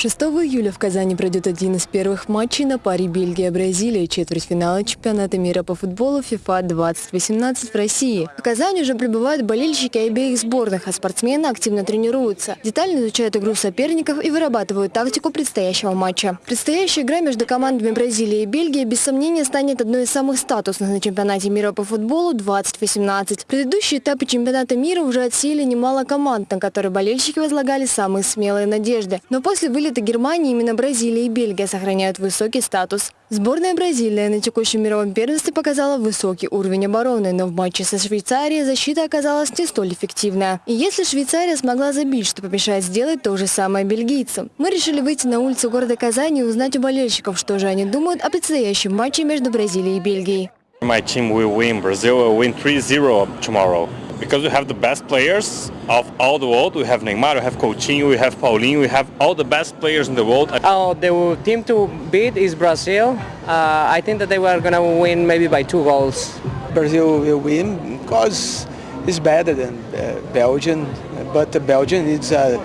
6 июля в Казани пройдет один из первых матчей на паре Бельгия-Бразилия, четвертьфинала чемпионата мира по футболу FIFA 2018 в России. В Казани уже прибывают болельщики обеих сборных, а спортсмены активно тренируются. Детально изучают игру соперников и вырабатывают тактику предстоящего матча. Предстоящая игра между командами Бразилии и Бельгии без сомнения станет одной из самых статусных на чемпионате мира по футболу 2018. Предыдущие этапы чемпионата мира уже отсеяли немало команд, на которые болельщики возлагали самые смелые надежды. Но после вылета Германии именно Бразилия и Бельгия сохраняют высокий статус. Сборная Бразилии на текущем мировом первенстве показала высокий уровень обороны, но в матче со Швейцарией защита оказалась не столь эффективная. И если Швейцария смогла забить, что помешает сделать то же самое бельгийцам. Мы решили выйти на улицы города Казани и узнать у болельщиков, что же они думают о предстоящем матче между Бразилией и Бельгией. My team will win. Brazil will win 3-0 tomorrow. Because we have the best players of all the world. We have Neymar, we have Coutinho, we have Paulinho, we have all the best players in the world. Oh, the team to beat is Brazil. Uh, I think that they were going to win maybe by two goals. Brazil will win because it's better than uh, Belgium, but Belgium is a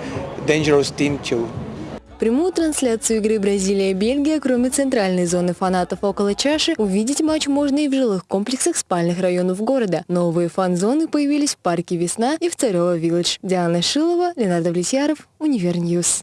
dangerous team too. Прямую трансляцию игры Бразилия-Бельгия, кроме центральной зоны фанатов около чаши, увидеть матч можно и в жилых комплексах спальных районов города. Новые фан-зоны появились в парке «Весна» и в Царево Village. Диана Шилова, Ленар Давлетьяров, Univer News.